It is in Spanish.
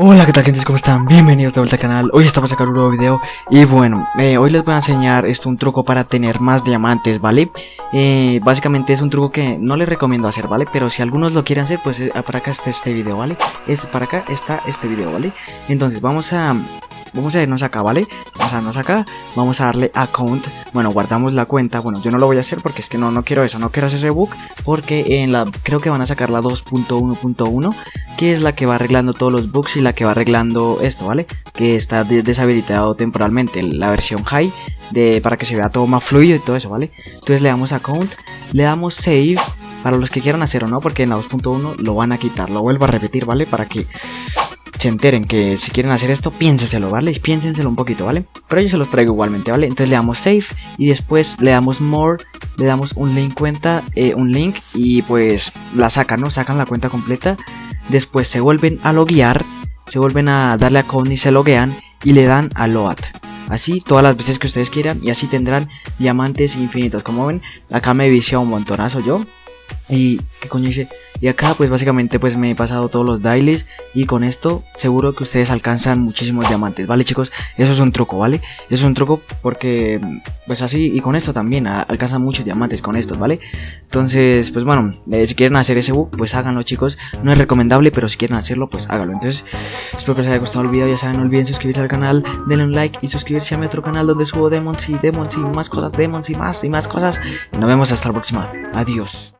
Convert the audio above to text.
Hola, ¿qué tal gente? ¿Cómo están? Bienvenidos de vuelta al canal. Hoy estamos a sacar un nuevo video y bueno, eh, hoy les voy a enseñar esto, un truco para tener más diamantes, ¿vale? Eh, básicamente es un truco que no les recomiendo hacer, ¿vale? Pero si algunos lo quieren hacer, pues eh, para acá está este video, ¿vale? Es, para acá está este video, ¿vale? Entonces vamos a vamos a irnos acá, ¿vale? Vamos a irnos acá, vamos a darle account, bueno, guardamos la cuenta, bueno, yo no lo voy a hacer porque es que no, no quiero eso, no quiero hacer ese bug, porque en la, creo que van a sacar la 2.1.1, que es la que va arreglando todos los bugs y la que va arreglando esto, ¿vale? Que está deshabilitado temporalmente, la versión high, de, para que se vea todo más fluido y todo eso, ¿vale? Entonces le damos account, le damos save, para los que quieran hacer o no, porque en la 2.1 lo van a quitar, lo vuelvo a repetir, ¿vale? Para que se enteren que si quieren hacer esto, piénsenselo, ¿vale? Piénsenselo un poquito, ¿vale? Pero yo se los traigo igualmente, ¿vale? Entonces le damos save y después le damos more, le damos un link cuenta, eh, un link y pues la sacan, ¿no? Sacan la cuenta completa. Después se vuelven a loguear, se vuelven a darle a con y se loguean y le dan a load. Así todas las veces que ustedes quieran y así tendrán diamantes infinitos. Como ven, acá me vicia un montonazo yo. Y qué coño hice y acá pues básicamente pues me he pasado todos los dailies y con esto seguro que ustedes alcanzan muchísimos diamantes, ¿vale chicos? Eso es un truco, ¿vale? Eso es un truco porque pues así y con esto también alcanzan muchos diamantes con estos, ¿vale? Entonces pues bueno, eh, si quieren hacer ese bug pues háganlo chicos, no es recomendable pero si quieren hacerlo pues háganlo. Entonces espero que les haya gustado el video, ya saben, no olviden suscribirse al canal, denle un like y suscribirse a mi otro canal donde subo demons y demons y más cosas, demons y más y más cosas. nos vemos hasta la próxima, adiós.